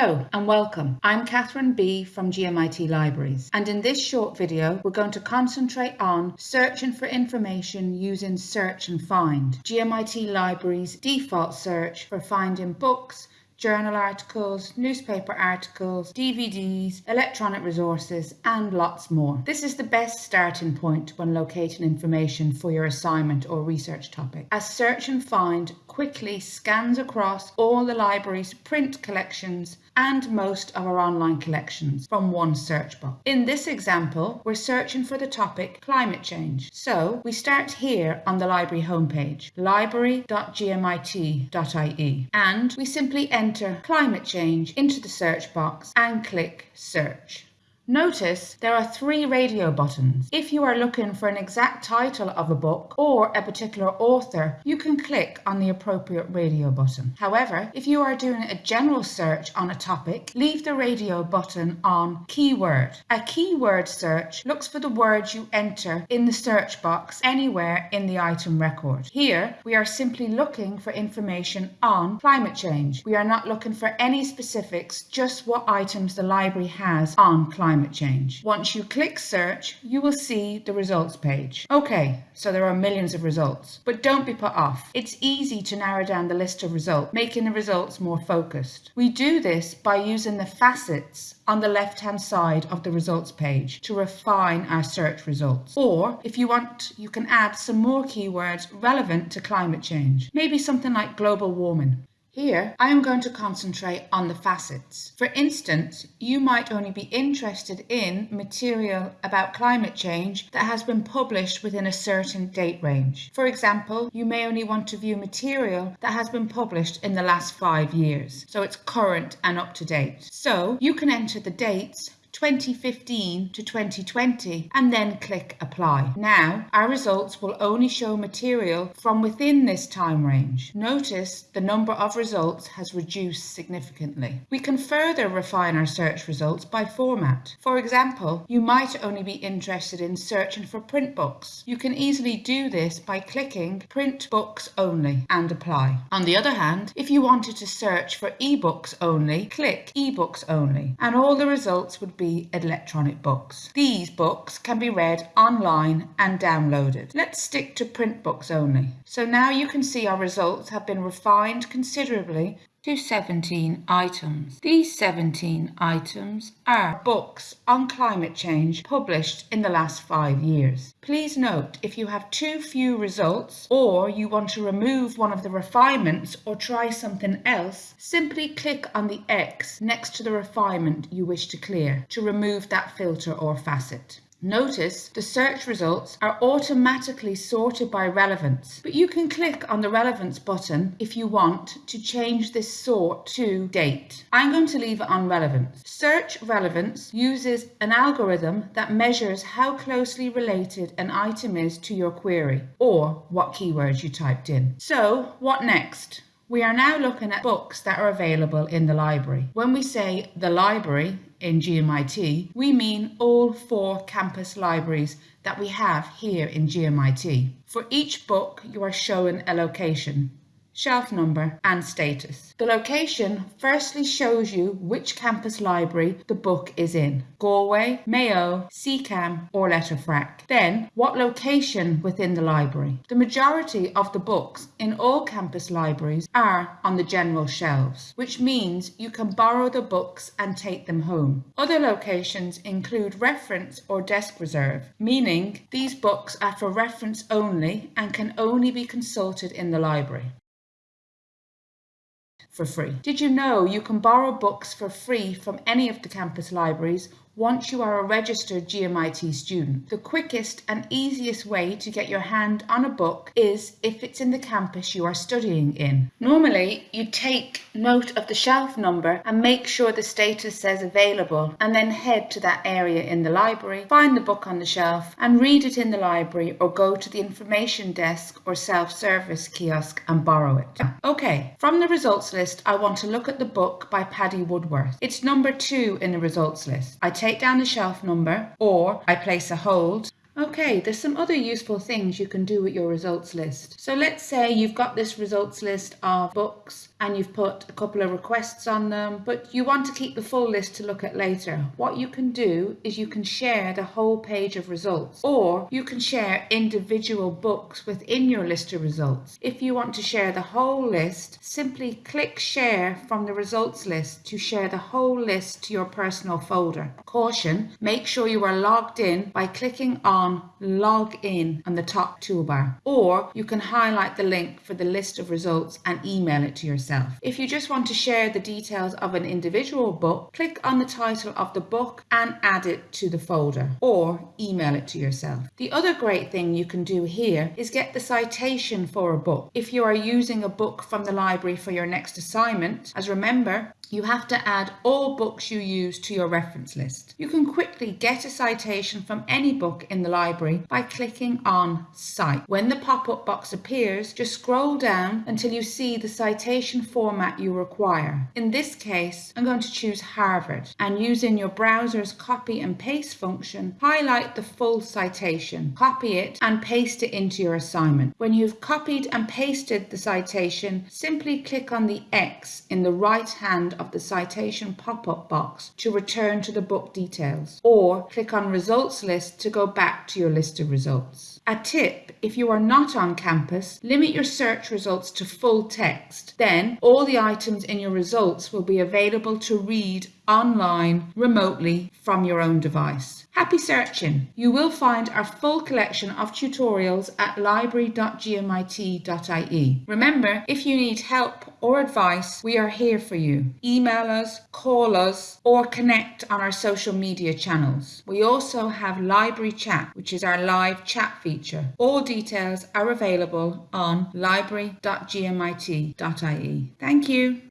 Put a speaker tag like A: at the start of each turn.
A: Hello and welcome. I'm Catherine B from GMIT Libraries and in this short video we're going to concentrate on searching for information using search and find. GMIT Libraries default search for finding books, journal articles, newspaper articles, DVDs, electronic resources, and lots more. This is the best starting point when locating information for your assignment or research topic, as Search and Find quickly scans across all the library's print collections and most of our online collections from one search box. In this example, we're searching for the topic climate change. So we start here on the library homepage, library.gmit.ie, and we simply enter climate change into the search box and click search. Notice there are three radio buttons. If you are looking for an exact title of a book or a particular author, you can click on the appropriate radio button. However, if you are doing a general search on a topic, leave the radio button on keyword. A keyword search looks for the words you enter in the search box anywhere in the item record. Here, we are simply looking for information on climate change. We are not looking for any specifics, just what items the library has on climate climate change. Once you click search, you will see the results page. Okay, so there are millions of results, but don't be put off. It's easy to narrow down the list of results, making the results more focused. We do this by using the facets on the left hand side of the results page to refine our search results. Or if you want, you can add some more keywords relevant to climate change, maybe something like global warming. Here, I am going to concentrate on the facets. For instance, you might only be interested in material about climate change that has been published within a certain date range. For example, you may only want to view material that has been published in the last five years, so it's current and up to date. So you can enter the dates 2015 to 2020 and then click apply. Now our results will only show material from within this time range. Notice the number of results has reduced significantly. We can further refine our search results by format. For example, you might only be interested in searching for print books. You can easily do this by clicking print books only and apply. On the other hand, if you wanted to search for ebooks only, click ebooks only and all the results would be electronic books. These books can be read online and downloaded. Let's stick to print books only. So now you can see our results have been refined considerably to 17 items. These 17 items are books on climate change published in the last five years. Please note if you have too few results or you want to remove one of the refinements or try something else, simply click on the X next to the refinement you wish to clear to remove that filter or facet. Notice the search results are automatically sorted by relevance, but you can click on the relevance button if you want to change this sort to date. I'm going to leave it on relevance. Search relevance uses an algorithm that measures how closely related an item is to your query or what keywords you typed in. So what next? We are now looking at books that are available in the library. When we say the library in GMIT, we mean all four campus libraries that we have here in GMIT. For each book, you are shown a location shelf number and status. The location firstly shows you which campus library the book is in, Galway, Mayo, CCAM or Letterfrack. Then what location within the library. The majority of the books in all campus libraries are on the general shelves, which means you can borrow the books and take them home. Other locations include reference or desk reserve, meaning these books are for reference only and can only be consulted in the library for free. Did you know you can borrow books for free from any of the campus libraries once you are a registered GMIT student. The quickest and easiest way to get your hand on a book is if it's in the campus you are studying in. Normally, you take note of the shelf number and make sure the status says available and then head to that area in the library, find the book on the shelf and read it in the library or go to the information desk or self-service kiosk and borrow it. Okay, from the results list, I want to look at the book by Paddy Woodworth. It's number two in the results list. I take take down the shelf number or I place a hold. Okay, there's some other useful things you can do with your results list. So let's say you've got this results list of books and you've put a couple of requests on them, but you want to keep the full list to look at later, what you can do is you can share the whole page of results or you can share individual books within your list of results. If you want to share the whole list, simply click share from the results list to share the whole list to your personal folder. Caution, make sure you are logged in by clicking on log in on the top toolbar or you can highlight the link for the list of results and email it to yourself. If you just want to share the details of an individual book, click on the title of the book and add it to the folder or email it to yourself. The other great thing you can do here is get the citation for a book. If you are using a book from the library for your next assignment, as remember, you have to add all books you use to your reference list. You can quickly get a citation from any book in the library by clicking on Cite. When the pop-up box appears, just scroll down until you see the citation format you require. In this case, I'm going to choose Harvard and using your browser's copy and paste function, highlight the full citation, copy it and paste it into your assignment. When you've copied and pasted the citation, simply click on the X in the right hand of the citation pop-up box to return to the book details or click on results list to go back to your list of results. A tip, if you are not on campus, limit your search results to full text. All the items in your results will be available to read online remotely from your own device. Happy searching! You will find our full collection of tutorials at library.gmit.ie. Remember, if you need help or advice, we are here for you. Email us, call us, or connect on our social media channels. We also have Library Chat, which is our live chat feature. All details are available on library.gmit.ie. Thank you.